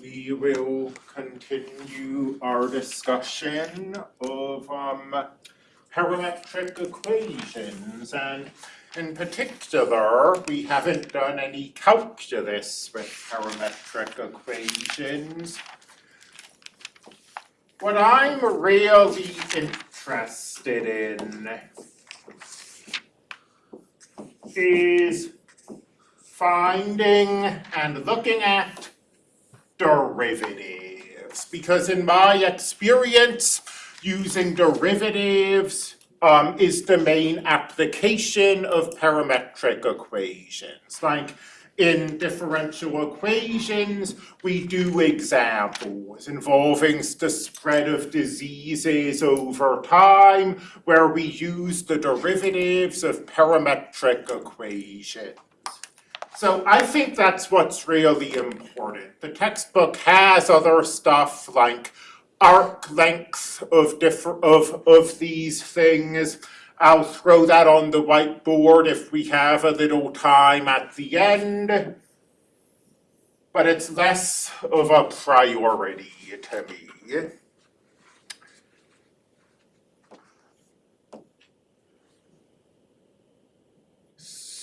we will continue our discussion of um parametric equations and in particular, we haven't done any calculus with parametric equations. What I'm really interested in is finding and looking at derivatives. Because in my experience, using derivatives um, is the main application of parametric equations. Like in differential equations, we do examples involving the spread of diseases over time, where we use the derivatives of parametric equations. So I think that's what's really important. The textbook has other stuff like arc length of different of of these things. I'll throw that on the whiteboard if we have a little time at the end. But it's less of a priority to me.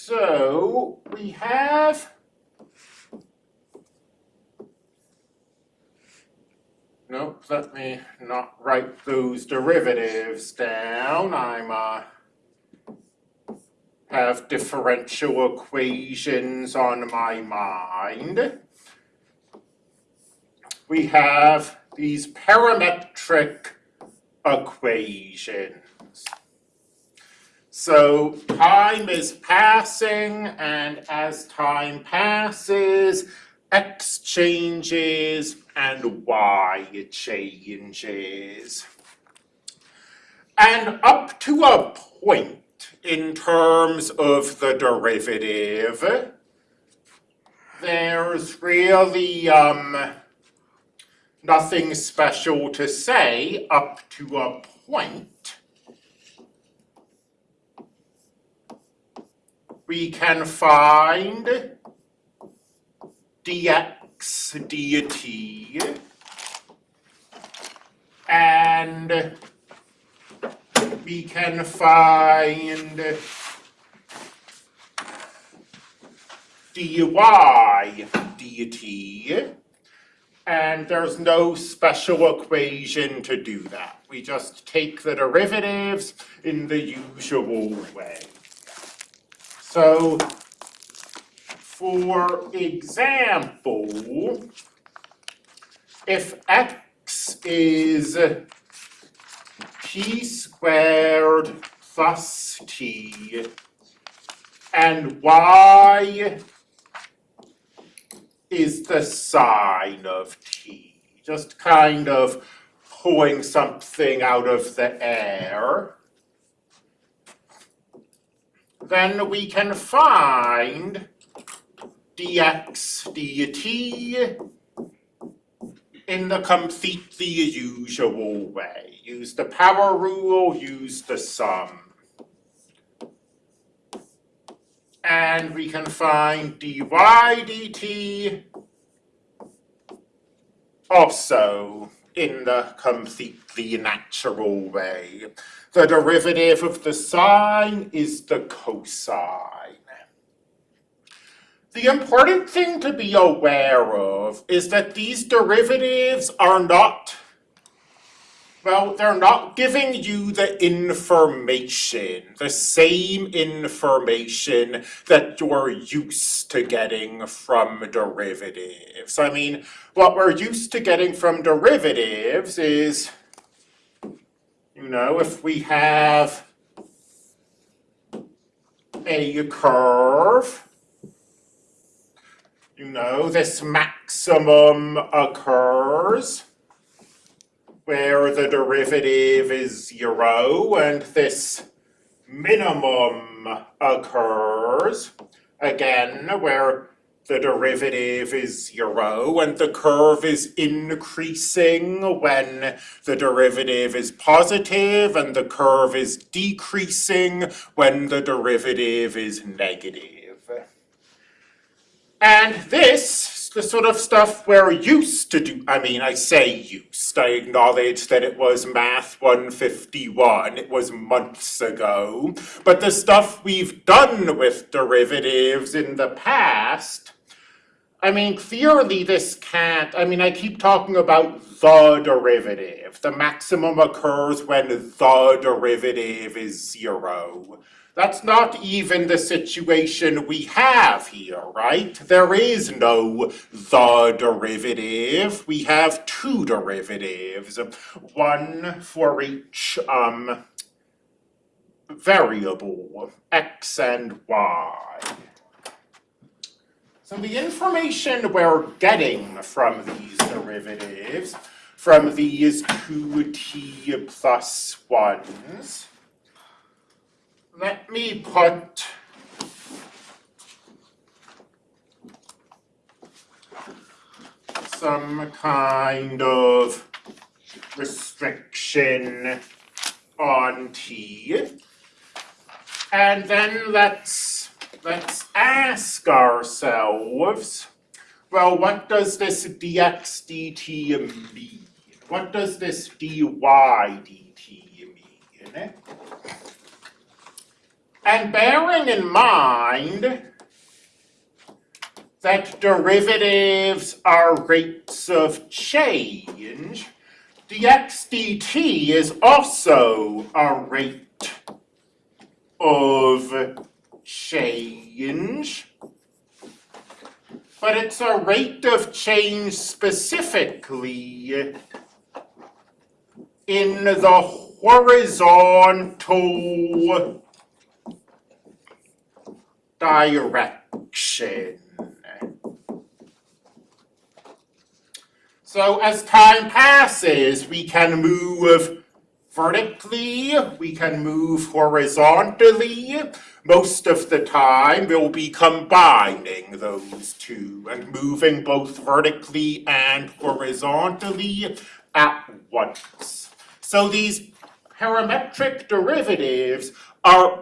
So we have Nope, let me not write those derivatives down. I'm uh have differential equations on my mind. We have these parametric equations. So time is passing and as time passes, x changes and y changes. And up to a point in terms of the derivative, there's really um, nothing special to say up to a point. We can find dx dt and we can find dy dt and there's no special equation to do that. We just take the derivatives in the usual way. So for example, if x is t squared plus t and y is the sine of t, just kind of pulling something out of the air, then we can find dx dt in the completely usual way. Use the power rule, use the sum. And we can find dy dt also in the completely natural way. The derivative of the sine is the cosine. The important thing to be aware of is that these derivatives are not, well, they're not giving you the information, the same information that you're used to getting from derivatives. I mean, what we're used to getting from derivatives is, you know, if we have a curve you know, this maximum occurs where the derivative is zero and this minimum occurs again where the derivative is zero and the curve is increasing when the derivative is positive and the curve is decreasing when the derivative is negative. And this the sort of stuff we're used to do. I mean, I say used. I acknowledge that it was Math 151. It was months ago. But the stuff we've done with derivatives in the past, I mean, clearly this can't, I mean, I keep talking about the derivative. The maximum occurs when the derivative is zero. That's not even the situation we have here, right? There is no the derivative. We have two derivatives, one for each um, variable, x and y. So the information we're getting from these derivatives, from these two t plus ones, let me put some kind of restriction on t. And then let's let's ask ourselves, well, what does this dx dt mean? What does this dy dt mean? And bearing in mind that derivatives are rates of change, dx dt is also a rate of change. But it's a rate of change specifically in the horizontal direction. So as time passes, we can move vertically, we can move horizontally. Most of the time, we'll be combining those two and moving both vertically and horizontally at once. So these parametric derivatives are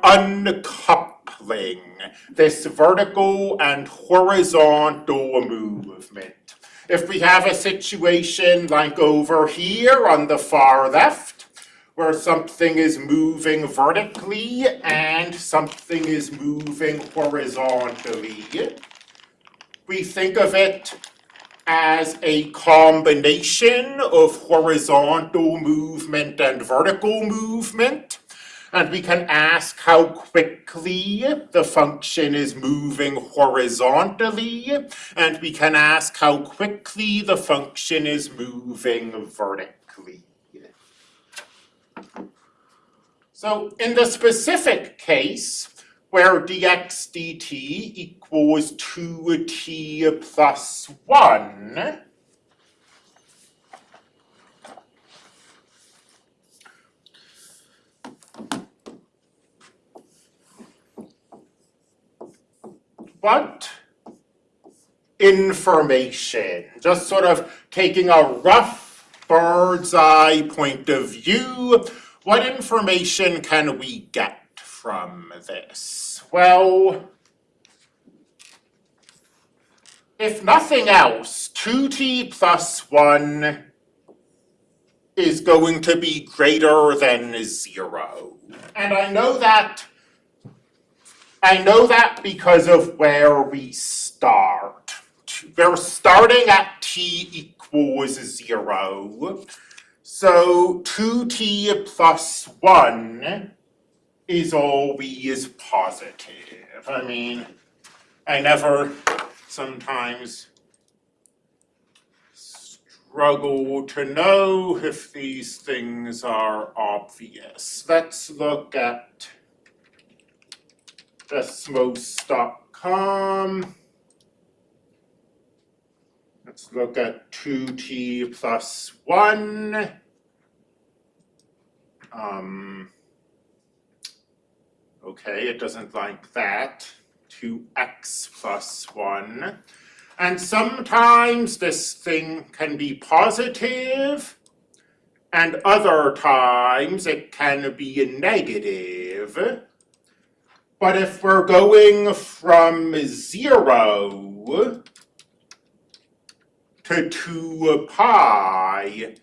this vertical and horizontal movement. If we have a situation like over here on the far left, where something is moving vertically and something is moving horizontally, we think of it as a combination of horizontal movement and vertical movement. And we can ask how quickly the function is moving horizontally, and we can ask how quickly the function is moving vertically. So in the specific case, where dx dt equals 2t plus 1, what information, just sort of taking a rough bird's eye point of view, what information can we get from this? Well, if nothing else, 2t plus 1 is going to be greater than 0. And I know that I know that because of where we start. We're starting at t equals zero. So two t plus one is always positive. I mean, I never sometimes struggle to know if these things are obvious. Let's look at desmos.com. Let's look at 2t plus 1. Um, okay, it doesn't like that. 2x plus 1. And sometimes this thing can be positive, and other times it can be negative. But if we're going from zero to two pi,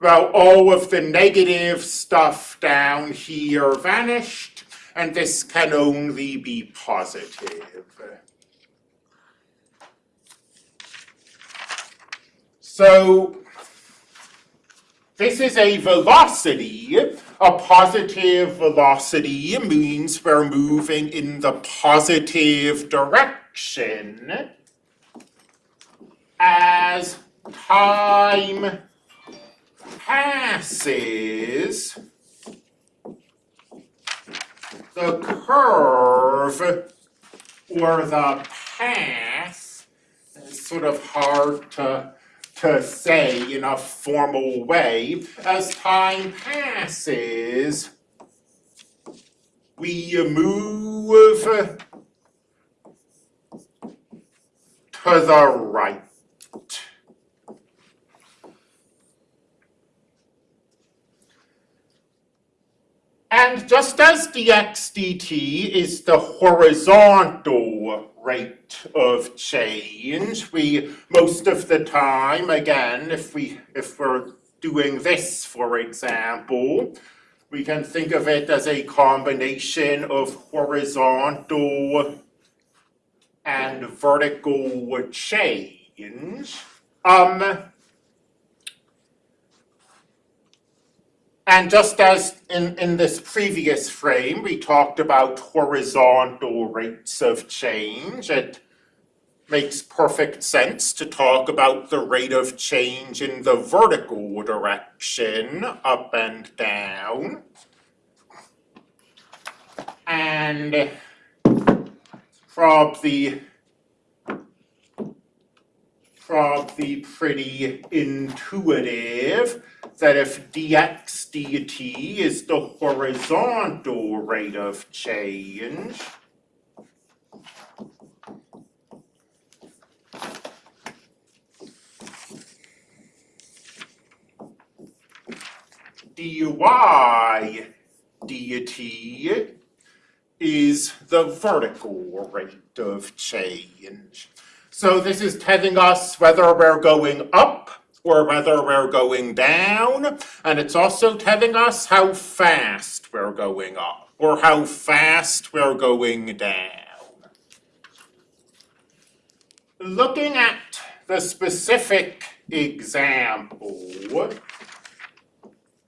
well, all of the negative stuff down here vanished, and this can only be positive. So this is a velocity. A positive velocity means we're moving in the positive direction as time passes, the curve or the path is sort of hard to, to say in a formal way. As time passes, we move to the right. And just as dx dt is the horizontal rate of change, we, most of the time, again, if, we, if we're doing this, for example, we can think of it as a combination of horizontal and vertical change. Um, And just as in, in this previous frame, we talked about horizontal rates of change, it makes perfect sense to talk about the rate of change in the vertical direction, up and down. And probably probably pretty intuitive that if dx dt is the horizontal rate of change, dy dt is the vertical rate of change. So this is telling us whether we're going up or whether we're going down, and it's also telling us how fast we're going up or how fast we're going down. Looking at the specific example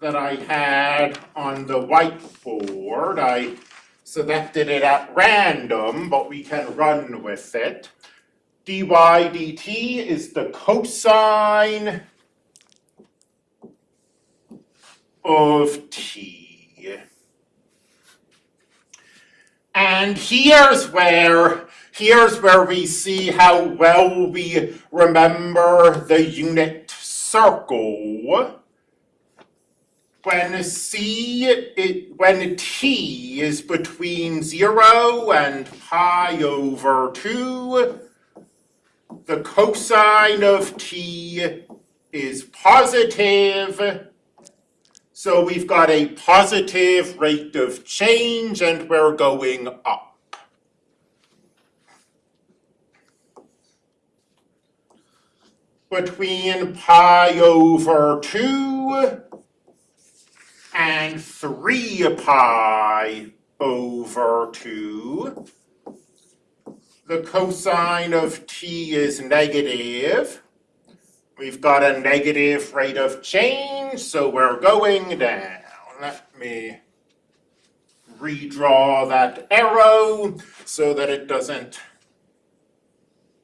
that I had on the whiteboard, I selected it at random, but we can run with it dy dt is the cosine of t. And here's where here's where we see how well we remember the unit circle. When c it when t is between 0 and pi over 2, the cosine of t is positive. So we've got a positive rate of change and we're going up. Between pi over 2 and 3 pi over 2 the cosine of t is negative. We've got a negative rate of change, so we're going down. Let me redraw that arrow so that it doesn't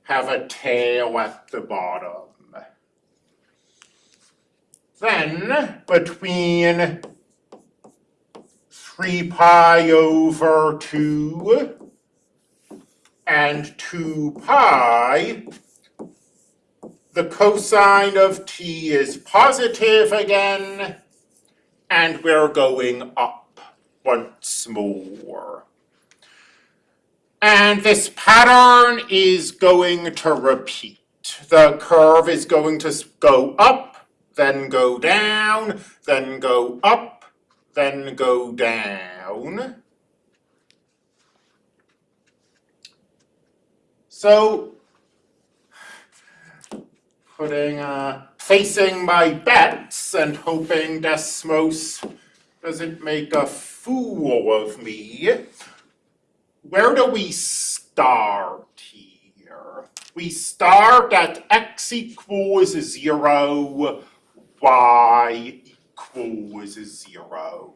have a tail at the bottom. Then, between 3 pi over 2 and 2 pi, the cosine of t is positive again, and we're going up once more. And this pattern is going to repeat. The curve is going to go up, then go down, then go up, then go down. So putting, uh, placing my bets and hoping Desmos doesn't make a fool of me. Where do we start here? We start at x equals zero, y equals zero.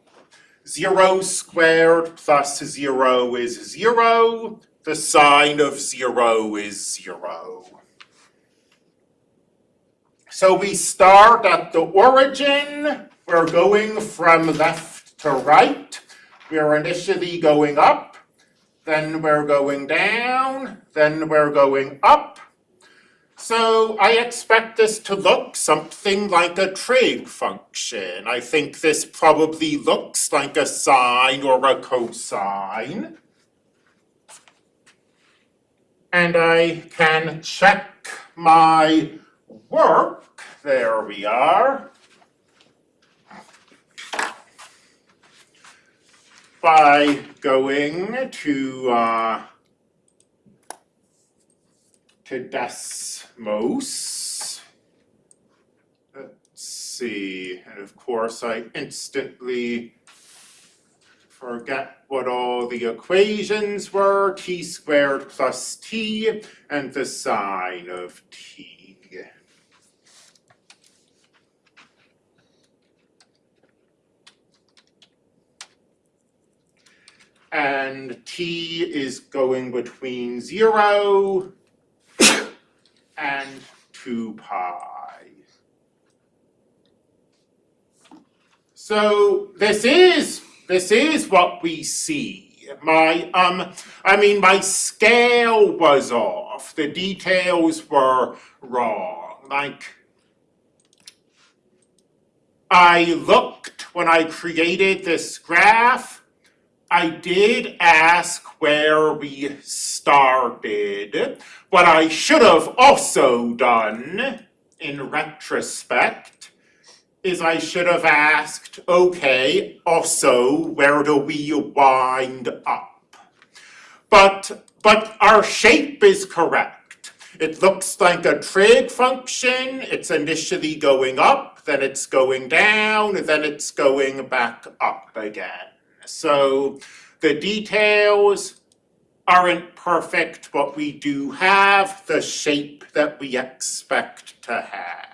Zero squared plus zero is zero, the sine of zero is zero. So we start at the origin, we're going from left to right. We're initially going up, then we're going down, then we're going up. So I expect this to look something like a trig function. I think this probably looks like a sine or a cosine. And I can check my work. There we are. By going to uh, to Desmos. Let's see, and of course I instantly forget what all the equations were, t squared plus t, and the sine of t. And t is going between zero and two pi. So this is this is what we see. My um I mean my scale was off. The details were wrong. Like I looked when I created this graph I did ask where we started. What I should have also done, in retrospect, is I should have asked, okay, also, where do we wind up? But, but our shape is correct. It looks like a trig function. It's initially going up, then it's going down, then it's going back up again. So the details aren't perfect, but we do have the shape that we expect to have.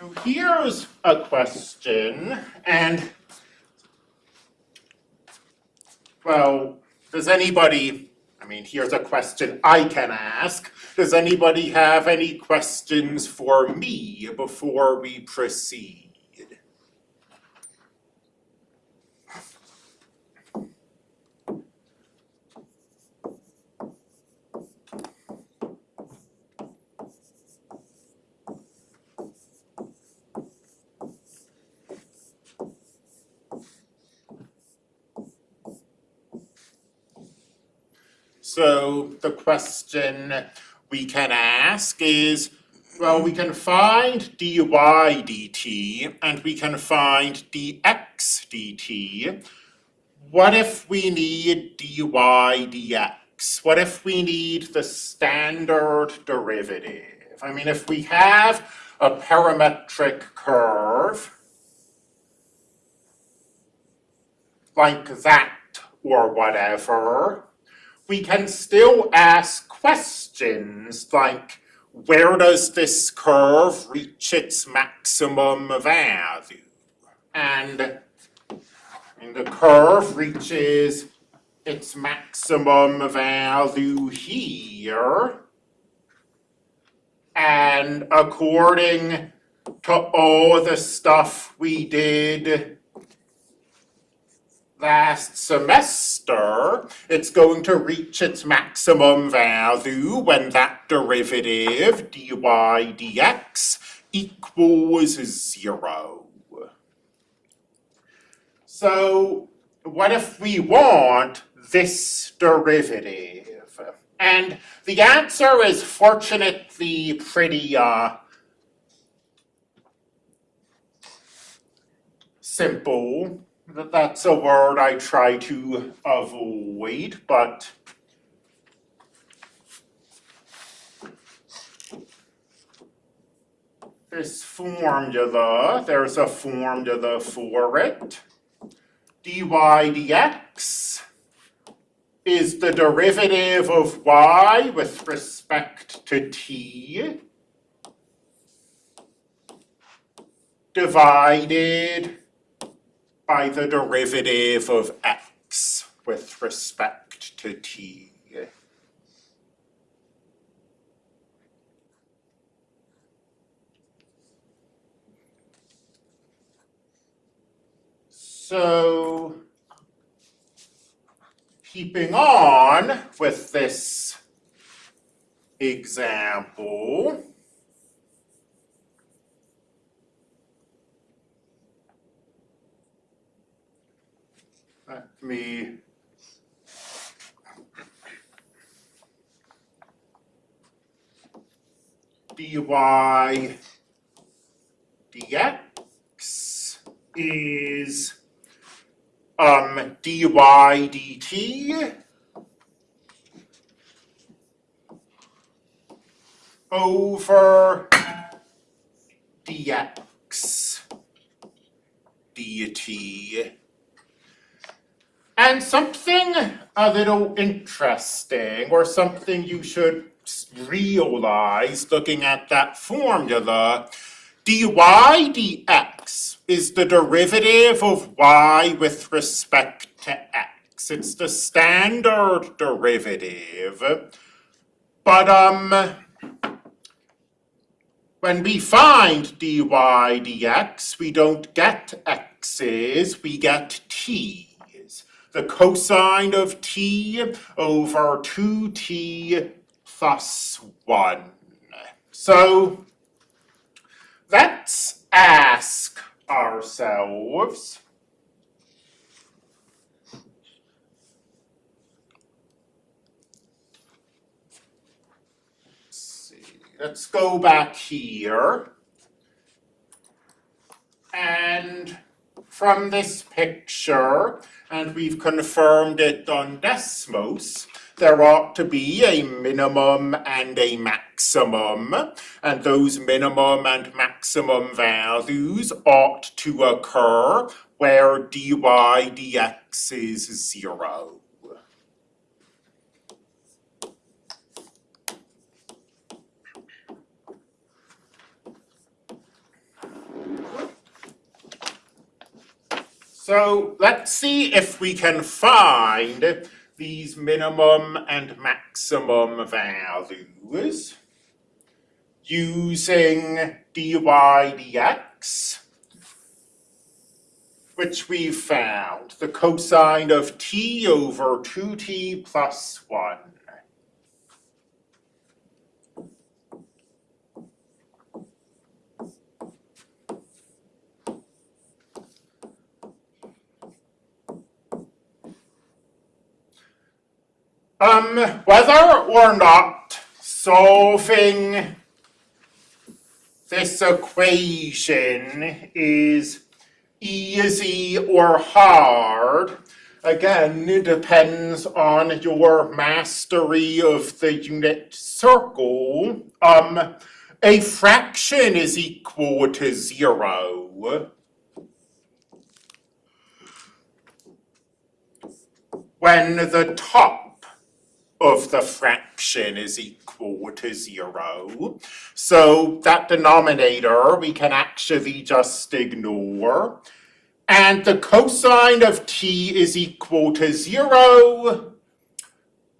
So here's a question, and well, does anybody I mean, here's a question I can ask. Does anybody have any questions for me before we proceed? So the question we can ask is, well, we can find dy dt and we can find dx dt. What if we need dy dx? What if we need the standard derivative? I mean, if we have a parametric curve like that or whatever, we can still ask questions like, where does this curve reach its maximum value? And, and the curve reaches its maximum value here. And according to all the stuff we did last semester, it's going to reach its maximum value when that derivative, dy dx, equals zero. So what if we want this derivative? And the answer is fortunately pretty uh, simple that's a word I try to avoid, but this formula, there's a formula for it. dy dx is the derivative of y with respect to t divided by the derivative of x with respect to t. So, keeping on with this example, me dy dx is um, dy dt over dx dt. And something a little interesting, or something you should realize looking at that formula, dy dx is the derivative of y with respect to x. It's the standard derivative. But um, when we find dy dx, we don't get x's, we get t's. The cosine of t over 2t plus 1. So let's ask ourselves Let's go back here. And from this picture, and we've confirmed it on Desmos, there ought to be a minimum and a maximum, and those minimum and maximum values ought to occur where dy dx is zero. So let's see if we can find these minimum and maximum values using dy dx, which we've found, the cosine of t over 2t plus 1. Um, whether or not solving this equation is easy or hard, again, depends on your mastery of the unit circle. Um, a fraction is equal to zero. When the top of the fraction is equal to zero. So that denominator we can actually just ignore. And the cosine of t is equal to zero.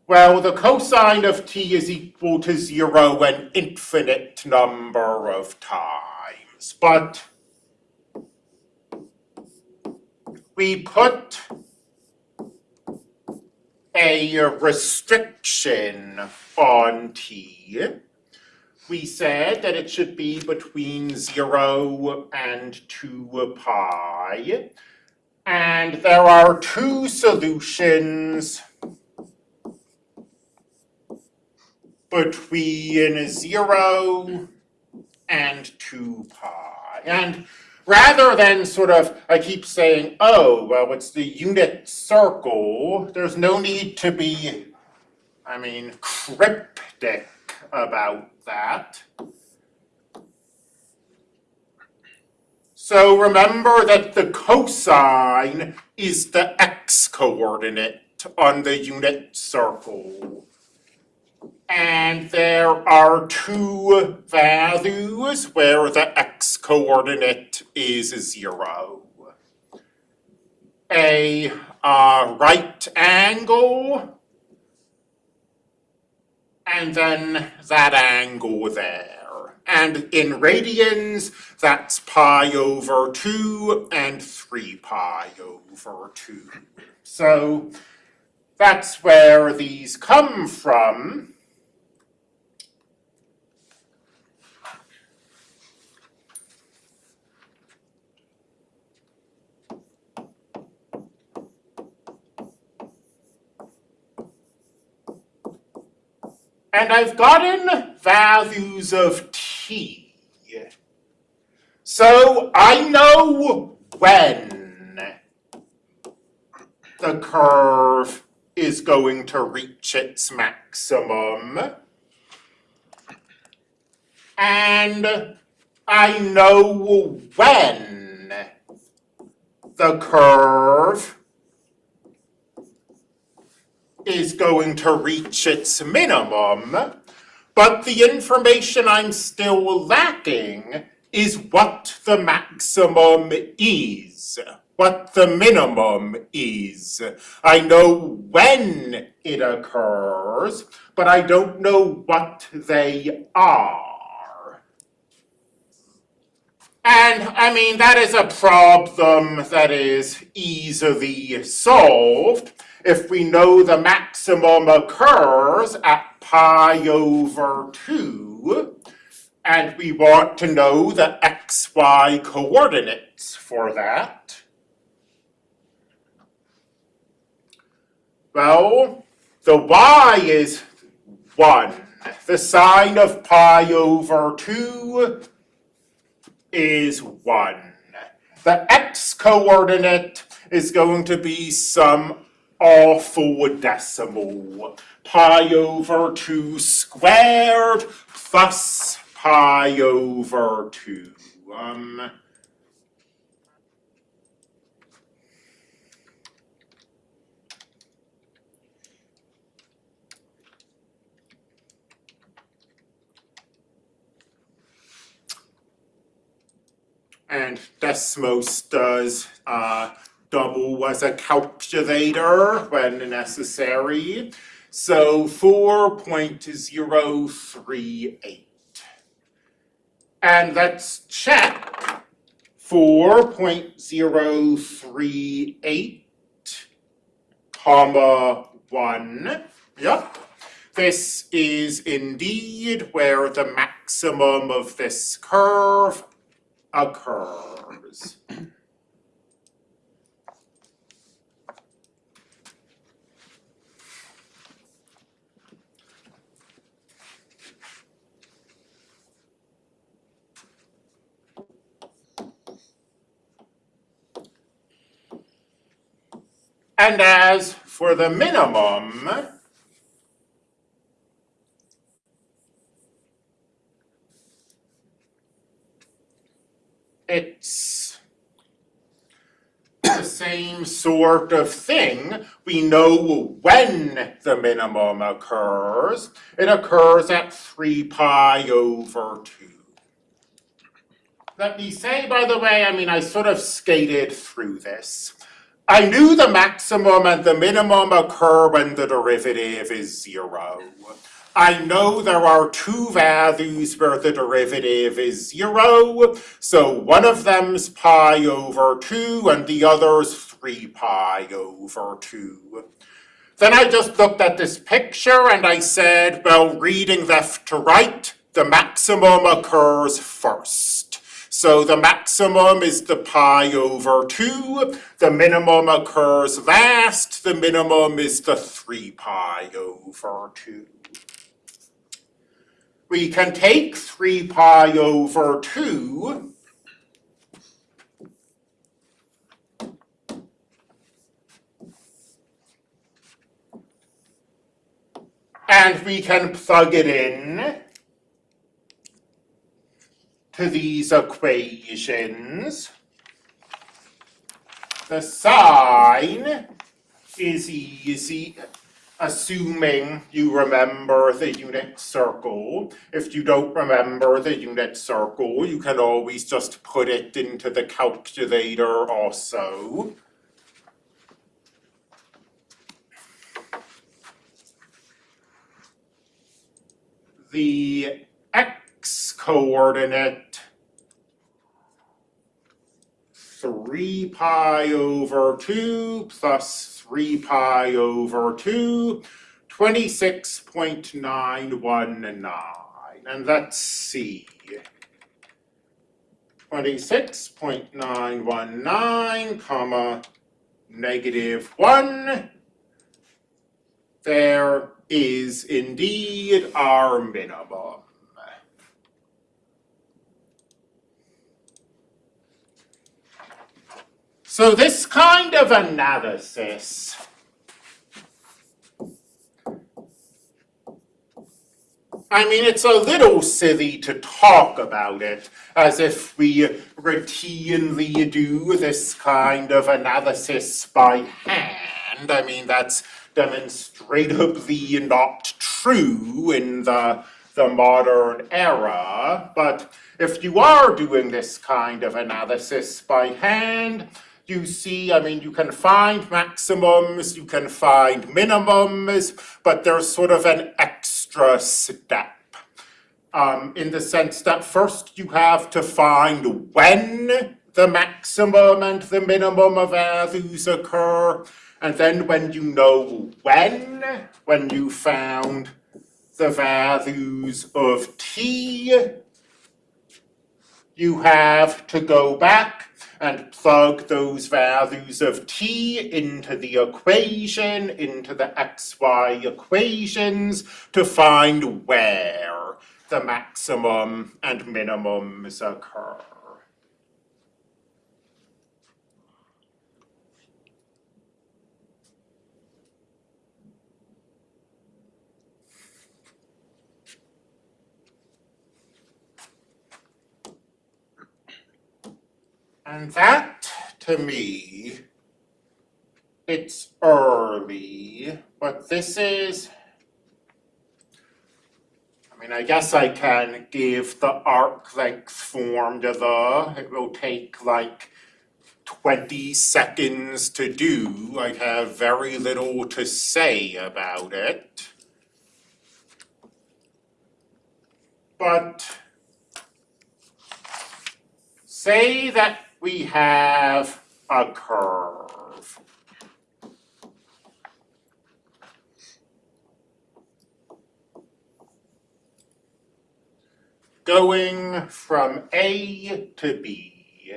Well, the cosine of t is equal to zero an infinite number of times. But we put a restriction on t. We said that it should be between 0 and 2 pi. And there are two solutions between 0 and 2 pi. And rather than sort of, I keep saying, oh, well, it's the unit circle, there's no need to be, I mean, cryptic about that. So remember that the cosine is the x-coordinate on the unit circle. And there are two values where the x-coordinate is zero. A uh, right angle, and then that angle there. And in radians, that's pi over 2 and 3 pi over 2. So that's where these come from. And I've gotten values of t. So I know when the curve is going to reach its maximum. And I know when the curve is going to reach its minimum, but the information I'm still lacking is what the maximum is, what the minimum is. I know when it occurs, but I don't know what they are. And I mean, that is a problem that is easily solved if we know the maximum occurs at pi over 2, and we want to know the xy coordinates for that. Well, the y is 1. The sine of pi over 2 is 1. The x coordinate is going to be some awful decimal. Pi over 2 squared plus pi over 2. Um, and Desmos does uh, double as a calculator when necessary. So 4.038. And let's check 4.038 comma 1. Yep. This is indeed where the maximum of this curve occurs. And as for the minimum, it's the same sort of thing. We know when the minimum occurs. It occurs at 3 pi over 2. Let me say, by the way, I mean, I sort of skated through this. I knew the maximum and the minimum occur when the derivative is zero. I know there are two values where the derivative is zero, so one of them's pi over 2 and the other's 3 pi over 2. Then I just looked at this picture and I said, well, reading left to right, the maximum occurs first. So the maximum is the pi over 2, the minimum occurs last, the minimum is the 3 pi over 2 we can take 3 pi over 2 and we can plug it in to these equations. The sine is easy assuming you remember the unit circle. If you don't remember the unit circle, you can always just put it into the calculator also. The x coordinate three pi over two plus three pi over two, twenty-six point nine one nine, and nine one nine, comma, negative one. There is indeed our minimum. So this kind of analysis I mean, it's a little silly to talk about it as if we routinely do this kind of analysis by hand. I mean, that's demonstrably not true in the, the modern era. But if you are doing this kind of analysis by hand, you see, I mean, you can find maximums, you can find minimums, but there's sort of an extra step. Um, in the sense that first you have to find when the maximum and the minimum of values occur, and then when you know when, when you found the values of t, you have to go back and plug those values of t into the equation, into the xy equations to find where the maximum and minimums occur. And that, to me, it's early, but this is, I mean, I guess I can give the arc length form to the, It will take like 20 seconds to do. I have very little to say about it. But say that we have a curve. Going from A to B.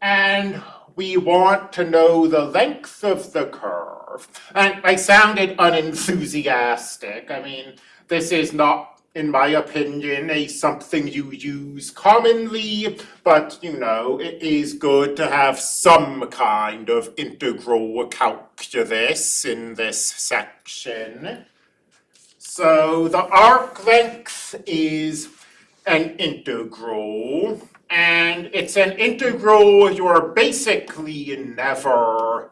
And we want to know the length of the curve. And I sounded unenthusiastic. I mean, this is not in my opinion, a something you use commonly, but you know, it is good to have some kind of integral calculus in this section. So the arc length is an integral, and it's an integral you're basically never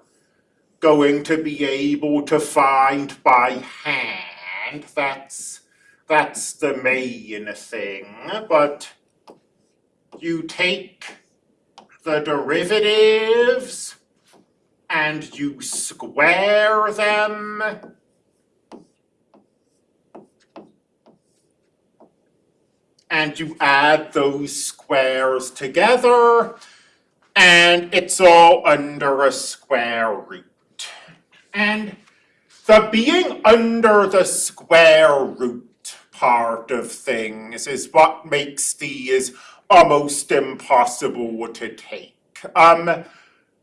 going to be able to find by hand. That's that's the main thing, but you take the derivatives and you square them and you add those squares together and it's all under a square root. And the being under the square root part of things is what makes these almost impossible to take. Um,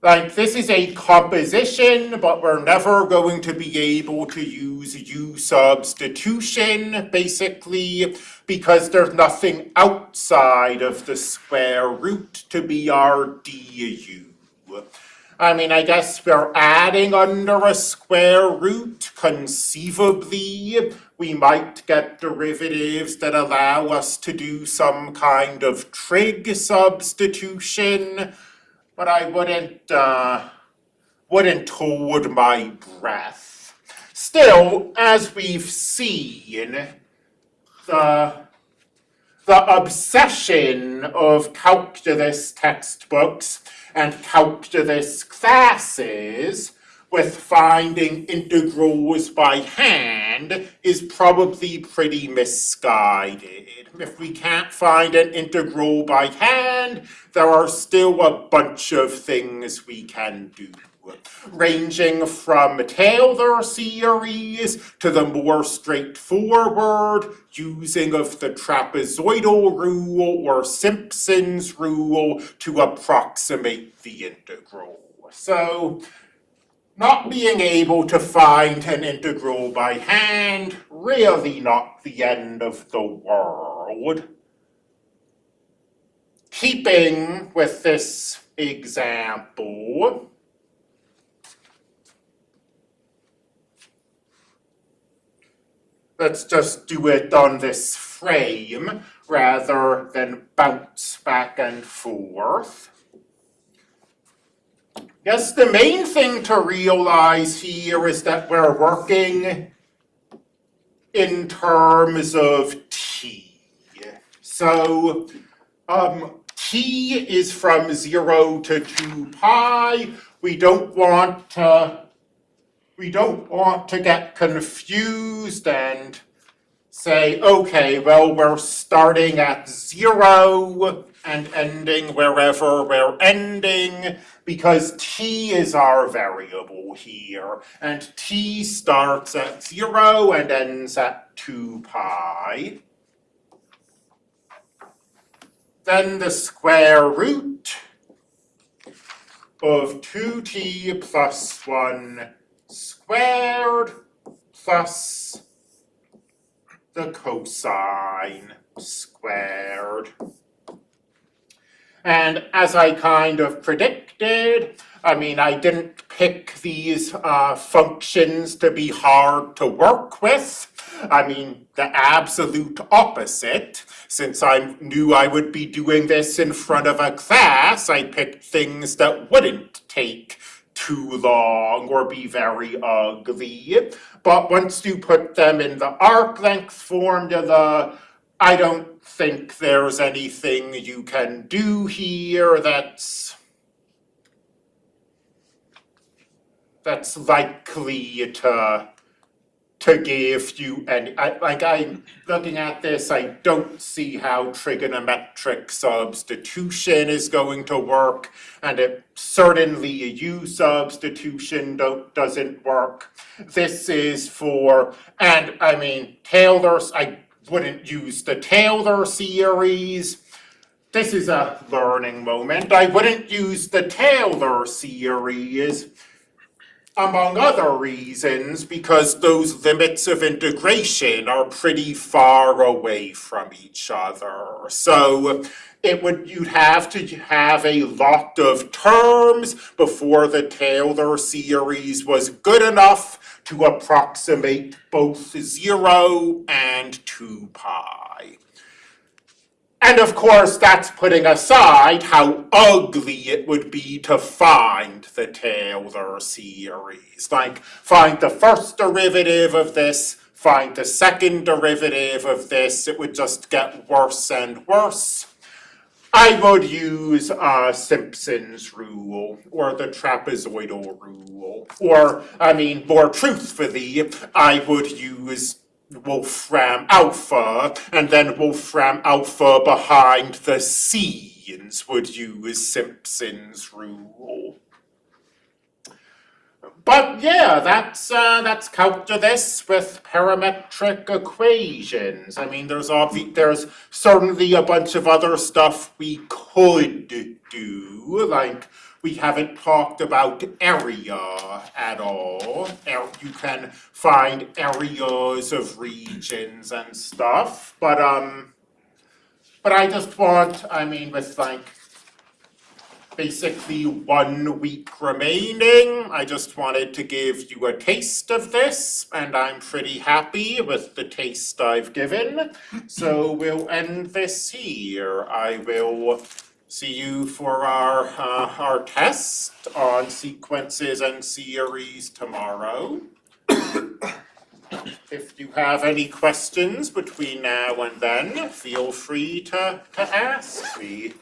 like this is a composition, but we're never going to be able to use U substitution, basically, because there's nothing outside of the square root to be our du. I mean, I guess we're adding under a square root. Conceivably, we might get derivatives that allow us to do some kind of trig substitution, but I wouldn't, uh, wouldn't hold my breath. Still, as we've seen, the the obsession of calculus textbooks and calculus classes with finding integrals by hand is probably pretty misguided. If we can't find an integral by hand, there are still a bunch of things we can do ranging from Taylor series to the more straightforward using of the trapezoidal rule or Simpson's rule to approximate the integral. So, not being able to find an integral by hand, really not the end of the world. Keeping with this example, let's just do it on this frame rather than bounce back and forth. Yes, the main thing to realize here is that we're working in terms of t. So um, t is from 0 to 2 pi. We don't want to we don't want to get confused and say, okay, well, we're starting at zero and ending wherever we're ending because t is our variable here and t starts at zero and ends at 2 pi. Then the square root of 2t plus 1 squared plus the cosine squared. And as I kind of predicted, I mean, I didn't pick these uh, functions to be hard to work with. I mean, the absolute opposite. Since I knew I would be doing this in front of a class, I picked things that wouldn't take too long or be very ugly. But once you put them in the arc length formula, I don't think there's anything you can do here that's that's likely to to give you any, I, like I'm looking at this, I don't see how trigonometric substitution is going to work, and it certainly a U substitution don't, doesn't work. This is for, and I mean, Taylor's, I wouldn't use the Taylor series. This is a learning moment. I wouldn't use the Taylor series among other reasons, because those limits of integration are pretty far away from each other. So it would you'd have to have a lot of terms before the Taylor series was good enough to approximate both zero and two pi. And of course, that's putting aside how ugly it would be to find the Taylor series. Like, find the first derivative of this, find the second derivative of this, it would just get worse and worse. I would use uh, Simpson's rule, or the trapezoidal rule, or, I mean, more truthfully, I would use Wolfram Alpha, and then Wolfram Alpha behind the scenes would use Simpson's rule. But yeah, that's uh, that's calculus with parametric equations. I mean, there's there's certainly a bunch of other stuff we could do, like we haven't talked about area at all. You can find areas of regions and stuff, but um, but I just want, I mean, with like basically one week remaining. I just wanted to give you a taste of this, and I'm pretty happy with the taste I've given. So we'll end this here. I will see you for our, uh, our test on sequences and series tomorrow. If you have any questions between now and then, feel free to, to ask me.